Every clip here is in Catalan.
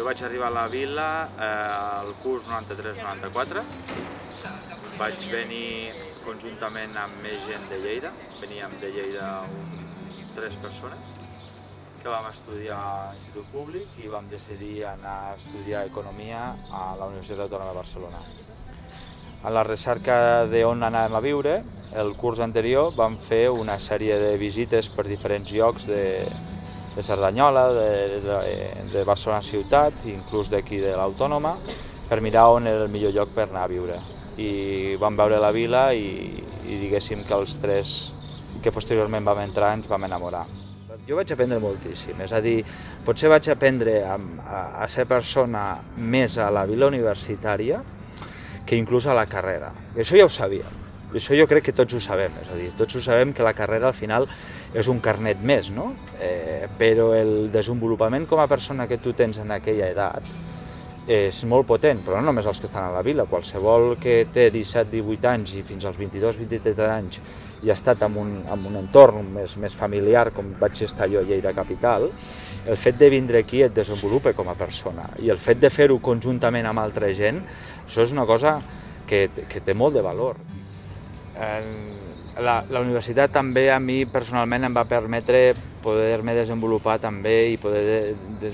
Jo vaig arribar a la vila eh, al curs 93-94. Vaig venir conjuntament amb més gent de Lleida. Veníem de Lleida un, tres persones que vam estudiar a l'Institut Públic i vam decidir anar a estudiar Economia a la Universitat Autònoma de Barcelona. A la recerca d'on anàvem a viure, el curs anterior vam fer una sèrie de visites per diferents llocs de, de Cerdanyola, de, de, de Barcelona ciutat, inclús d'aquí de l'Autònoma, per mirar on era el millor lloc per anar a viure. I vam veure la vila i, i diguéssim que els tres que posteriorment vam entrar ens vam enamorar. Jo vaig aprendre moltíssim, és a dir, potser vaig aprendre a, a, a ser persona més a la vila universitària que inclús a la carrera. I això ja ho sabíem, i això jo crec que tots ho sabem, és a dir, tots ho sabem que la carrera al final és un carnet més, no? Eh, però el desenvolupament com a persona que tu tens en aquella edat és molt potent, però no només els que estan a la vila, qualsevol que té 17-18 anys i fins als 22-23 anys i ha estat en un, en un entorn més, més familiar com vaig estar jo a Lleida Capital, el fet de vindre aquí et desenvolupa com a persona i el fet de fer-ho conjuntament amb altra gent, això és una cosa que, que té molt de valor. La, la universitat també a mi personalment em va permetre poder-me desenvolupar també i poder de, de,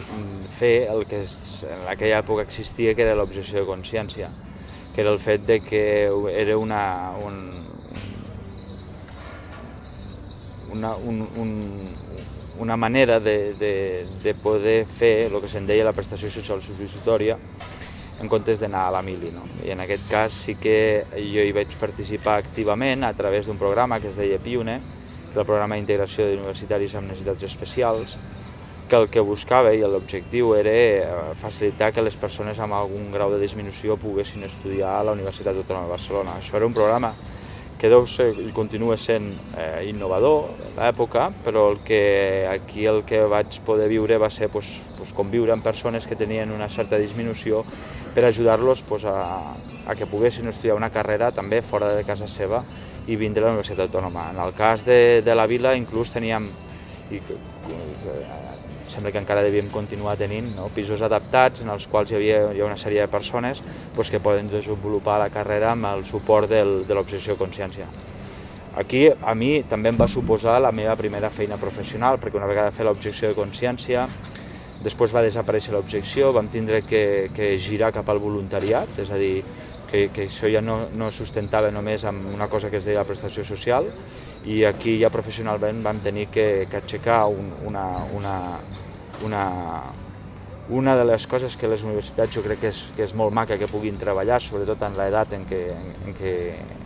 fer el que és, en aquella època existia, que era l'objecció de consciència, que era el fet de que era una, un, una, un, un, una manera de, de, de poder fer el que se'n deia la prestació social substitutòria en comptes d'anar a la mili. No? I en aquest cas sí que jo hi vaig participar activament a través d'un programa que es deia PIUNE, el programa d'integració d'universitaris amb necessitats especials, que el que buscava i l'objectiu era eh, facilitar que les persones amb algun grau de disminució poguessin estudiar a la Universitat Autònoma de Barcelona. Això era un programa que deu ser i continua sent eh, innovador a l'època, però el que, aquí el que vaig poder viure va ser pues, pues, conviure amb persones que tenien una certa disminució per ajudar-los pues, a, a que poguessin estudiar una carrera també fora de casa seva i vindre a la Universitat Autònoma. En el cas de, de la vila inclús teníem, i que, sembla que encara devíem continuar tenint, no? pisos adaptats en els quals hi havia, hi ha una sèrie de persones pues, que poden desenvolupar la carrera amb el suport del, de l'objecció de consciència. Aquí a mi també em va suposar la meva primera feina professional, perquè una vegada fer l'objecció de consciència, després va desaparèixer l'objecció, vam tindre que, que girar cap al voluntariat, és a dir, que, que això ja no, no sustentava només amb una cosa que es deia la prestació social i aquí ja professionalment vam tenir que, que aixecar un, una, una, una, una de les coses que les universitats jo crec que és, que és molt maca que puguin treballar, sobretot en l'edat en què, en, què,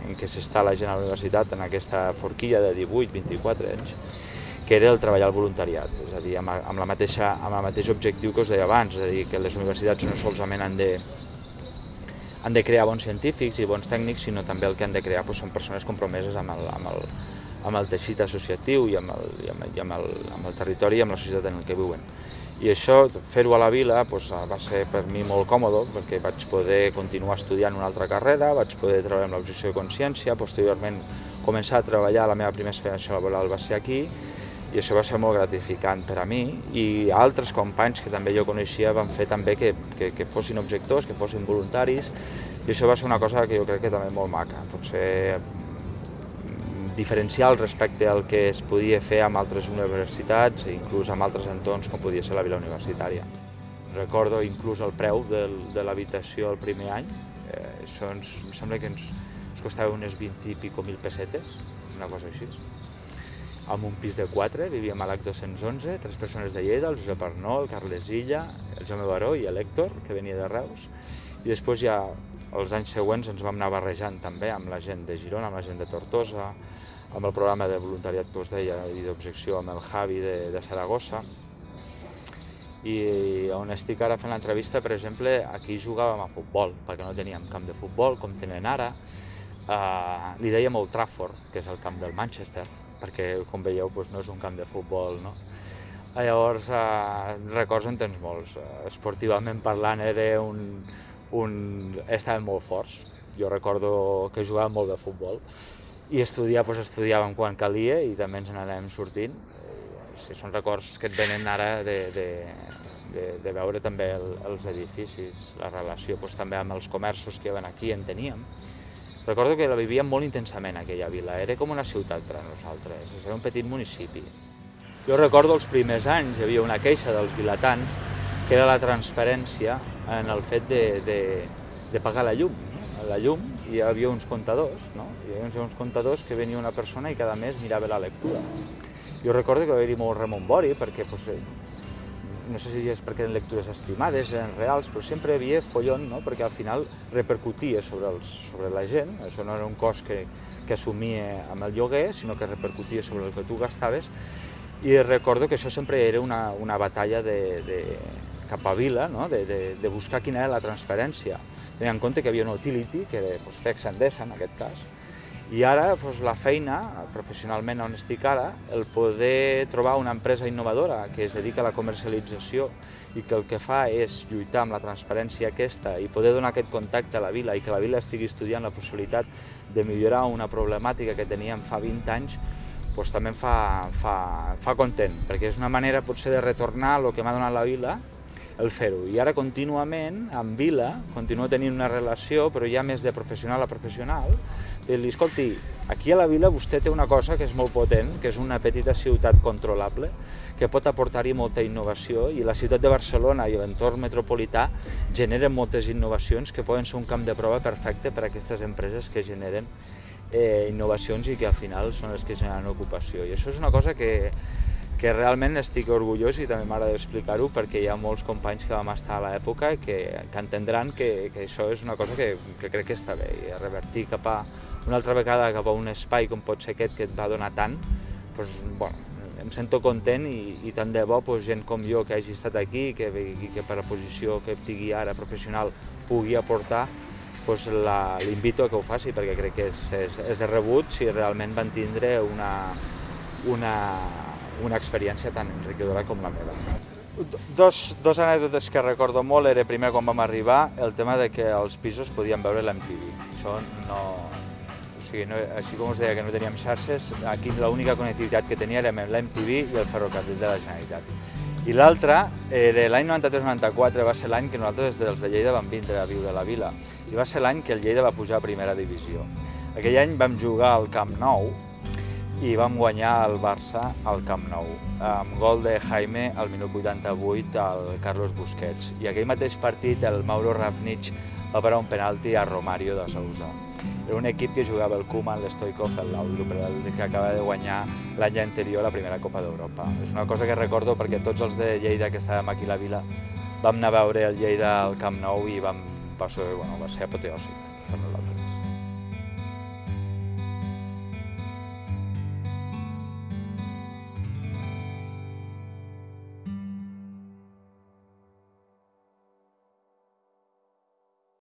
en què s'està la gent a la universitat, en aquesta forquilla de 18-24 anys, que era el treballar al voluntariat, és a dir, amb, amb, la mateixa, amb el mateix objectiu que us deia abans, és a dir, que les universitats no solament han de, han de crear bons científics i bons tècnics, sinó també el que han de crear doncs, són persones compromeses amb el, amb el, amb el teixit associatiu i amb el, i amb, i amb, el, amb el territori i amb la societat en el que viuen. I això, fer-ho a la vila, doncs, va ser per mi molt còmode, perquè vaig poder continuar estudiant una altra carrera, vaig poder treballar amb l'objecció de consciència, posteriorment començar a treballar, la meva primera experiència laboral va ser aquí, i això va ser molt gratificant per a mi i altres companys que també jo coneixia van fer també que, que, que fossin objectors, que fossin voluntaris i això va ser una cosa que jo crec que també molt maca, potser mm, diferencial respecte al que es podia fer amb altres universitats i inclús amb altres entorns com podia ser la vila universitària. Recordo inclús el preu del, de l'habitació el primer any, eh, això ens, em sembla que ens, ens costava unes 20 i pico mil pessetes, una cosa així amb un pis de 4, vivíem a l'AC 211, tres persones de Lleida, el Josep Arnó, el Carles Illa, el Jaume Baró i l'Hèctor, que venia de Reus, i després ja els anys següents ens vam anar barrejant també amb la gent de Girona, amb la gent de Tortosa, amb el programa de voluntariat que us deia i d'objecció amb el Javi de, de Saragossa, i on estic ara fent l'entrevista, per exemple, aquí jugàvem a futbol, perquè no teníem camp de futbol, com tenen ara. Uh, li dèiem Old Trafford, que és el camp del Manchester, perquè com veieu doncs, no és un camp de futbol. No? Llavors, eh, records en tens molts. Eh, esportivament parlant era un, un... estàvem molt forts. Jo recordo que jugàvem molt de futbol i estudiar, doncs estudiàvem quan calia i també ens n'anàvem sortint. Sí, són records que et venen ara de, de de, de veure també el, els edificis, la relació doncs, també amb els comerços que hi aquí en teníem. Recordo que la vivíem molt intensament aquella vila, era com una ciutat per a nosaltres, era un petit municipi. Jo recordo els primers anys, hi havia una queixa dels vilatans, que era la transparència en el fet de, de, de pagar la llum. No? La llum hi havia uns comptadors, no? hi havia uns comptadors que venia una persona i cada mes mirava la lectura. Jo recordo que va haver-hi molt remombori, perquè pues, no sé si és perquè eren lectures estimades, eren reals, però sempre hi havia follon, no? perquè al final repercutia sobre, els, sobre la gent, això no era un cost que, que assumia amb el lloguer, sinó que repercutia sobre el que tu gastaves, i recordo que això sempre era una, una batalla de, de, cap a Vila, no? de, de, de buscar quina era la transferència. Tenint en compte que hi havia una utility, que era doncs, FEX Endesa en aquest cas, i ara doncs, la feina, professionalment on estic ara, el poder trobar una empresa innovadora que es dedica a la comercialització i que el que fa és lluitar amb la transparència aquesta i poder donar aquest contacte a la vila i que la vila estigui estudiant la possibilitat de millorar una problemàtica que teníem fa 20 anys, doncs també em fa, fa, fa content, perquè és una manera potser de retornar el que m'ha donat la vila el fer-ho. I ara contínuament, amb Vila, continuo tenint una relació, però ja més de professional a professional, de dir escolti, aquí a la Vila vostè té una cosa que és molt potent, que és una petita ciutat controlable, que pot aportar-hi molta innovació, i la ciutat de Barcelona i l'entorn metropolità generen moltes innovacions que poden ser un camp de prova perfecte per a aquestes empreses que generen eh, innovacions i que al final són les que generen ocupació. I això és una cosa que, que realment estic orgullós i també m'agrada explicar-ho perquè hi ha molts companys que vam estar a l'època que, que entendran que, que això és una cosa que, que crec que està bé i revertir cap a una altra vegada cap a un espai com pot ser aquest que et va donar tant, doncs, bueno, em sento content i, i tant de bo doncs, gent com jo que hagi estat aquí que, i que per la posició que tingui ara professional pugui aportar doncs l'invito a que ho faci perquè crec que és, és, és de rebut si realment van tindre una, una, una experiència tan enriquidora com la meva. Dos, dos anècdotes que recordo molt era primer quan vam arribar el tema de que els pisos podien veure l'MTV. Això no... O sigui, no, així com us deia que no teníem xarxes, aquí l'única connectivitat que tenia era l'MTV i el ferrocarril de la Generalitat. I l'altre, l'any 93-94 va ser l'any que nosaltres des dels de Lleida vam vindre a viure a la vila i va ser l'any que el Lleida va pujar a primera divisió. Aquell any vam jugar al Camp Nou, i vam guanyar el Barça al Camp Nou, amb gol de Jaime al minut 88 al Carlos Busquets. I aquell mateix partit el Mauro Ravnich va parar un penalti a Romario de Sousa. Era un equip que jugava el Koeman, l'Stoikov, el Laudrup, que acaba de guanyar l'any anterior la primera Copa d'Europa. És una cosa que recordo perquè tots els de Lleida que estàvem aquí a la vila vam anar a veure el Lleida al Camp Nou i vam, va ser, bueno, va ser apoteòsic.